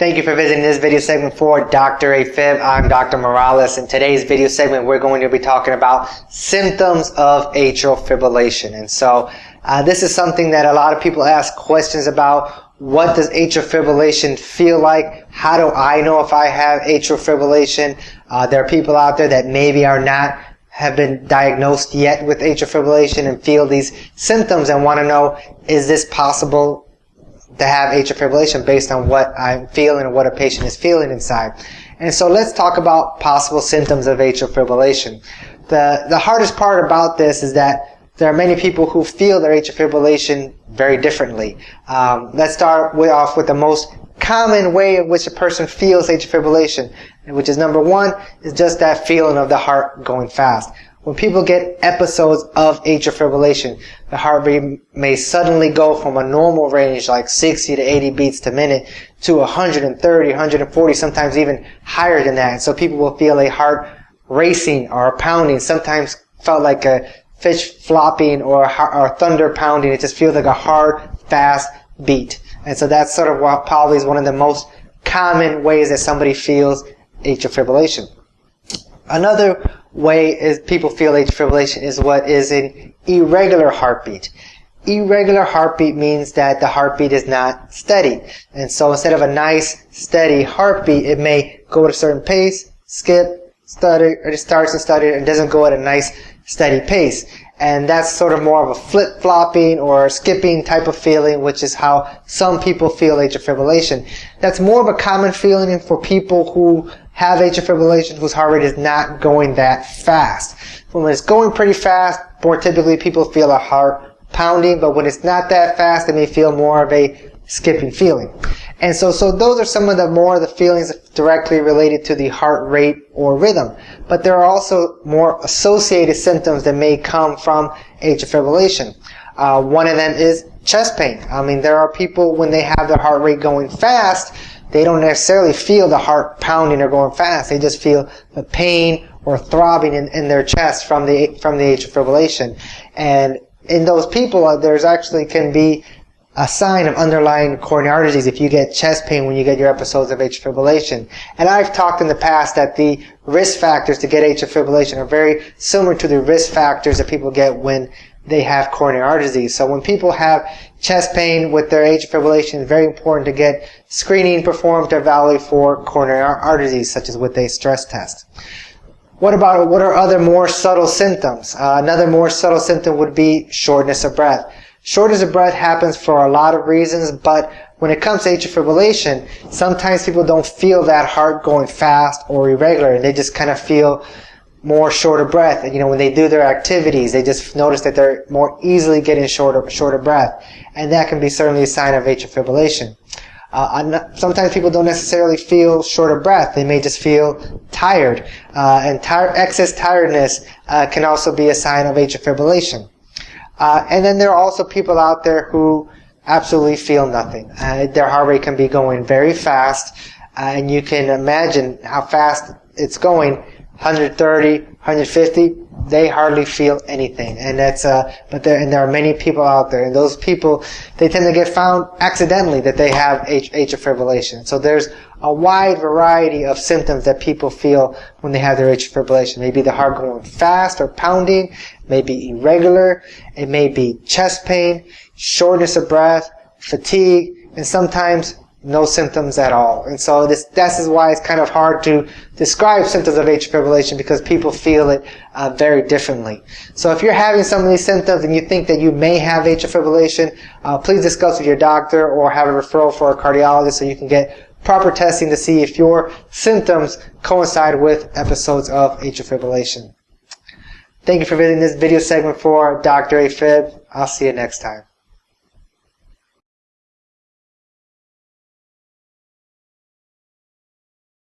Thank you for visiting this video segment for Dr. AFib. I'm Dr. Morales. In today's video segment, we're going to be talking about symptoms of atrial fibrillation. And so, uh, this is something that a lot of people ask questions about. What does atrial fibrillation feel like? How do I know if I have atrial fibrillation? Uh, there are people out there that maybe are not have been diagnosed yet with atrial fibrillation and feel these symptoms and want to know, is this possible to have atrial fibrillation based on what I'm feeling and what a patient is feeling inside. And so let's talk about possible symptoms of atrial fibrillation. The, the hardest part about this is that there are many people who feel their atrial fibrillation very differently. Um, let's start with, off with the most common way in which a person feels atrial fibrillation, which is number one, is just that feeling of the heart going fast. When people get episodes of atrial fibrillation, the heart rate may suddenly go from a normal range like 60 to 80 beats per minute to 130, 140, sometimes even higher than that. So people will feel a heart racing or pounding, sometimes felt like a fish flopping or, or thunder pounding. It just feels like a hard, fast beat. And so that's sort of what probably is one of the most common ways that somebody feels atrial fibrillation. Another way is people feel atrial fibrillation is what is an irregular heartbeat. Irregular heartbeat means that the heartbeat is not steady. And so instead of a nice, steady heartbeat, it may go at a certain pace, skip, it starts and stutter, and doesn't go at a nice, steady pace. And that's sort of more of a flip-flopping or skipping type of feeling, which is how some people feel atrial fibrillation. That's more of a common feeling for people who have atrial fibrillation whose heart rate is not going that fast. When it's going pretty fast, more typically people feel a heart pounding, but when it's not that fast, they may feel more of a skipping feeling. And so, so those are some of the more of the feelings directly related to the heart rate or rhythm. But there are also more associated symptoms that may come from atrial fibrillation. Uh, one of them is chest pain. I mean, there are people when they have their heart rate going fast, they don't necessarily feel the heart pounding or going fast. They just feel the pain or throbbing in, in their chest from the from the atrial fibrillation. And in those people, uh, there's actually can be a sign of underlying coronary heart disease if you get chest pain when you get your episodes of atrial fibrillation. And I've talked in the past that the risk factors to get atrial fibrillation are very similar to the risk factors that people get when they have coronary heart disease. So when people have chest pain with their atrial fibrillation, it's very important to get screening performed to evaluate for coronary heart disease, such as with a stress test. What about what are other more subtle symptoms? Uh, another more subtle symptom would be shortness of breath. Shortness of breath happens for a lot of reasons, but when it comes to atrial fibrillation, sometimes people don't feel that heart going fast or irregular, and they just kind of feel more short of breath. You know, when they do their activities, they just notice that they're more easily getting shorter, short of breath. And that can be certainly a sign of atrial fibrillation. Uh, sometimes people don't necessarily feel short of breath. They may just feel tired. Uh, and tir- excess tiredness uh, can also be a sign of atrial fibrillation. Uh, and then there are also people out there who absolutely feel nothing. Uh, their heart rate can be going very fast, uh, and you can imagine how fast it's going 130, 150, they hardly feel anything. And that's, uh, but there, and there are many people out there, and those people, they tend to get found accidentally that they have atrial fibrillation. So there's a wide variety of symptoms that people feel when they have their atrial fibrillation. Maybe the heart going fast or pounding, maybe irregular, it may be chest pain, shortness of breath, fatigue, and sometimes no symptoms at all. And so this, this is why it's kind of hard to describe symptoms of atrial fibrillation because people feel it uh, very differently. So if you're having some of these symptoms and you think that you may have atrial fibrillation, uh, please discuss with your doctor or have a referral for a cardiologist so you can get proper testing to see if your symptoms coincide with episodes of atrial fibrillation. Thank you for visiting this video segment for Dr. AFib. I'll see you next time.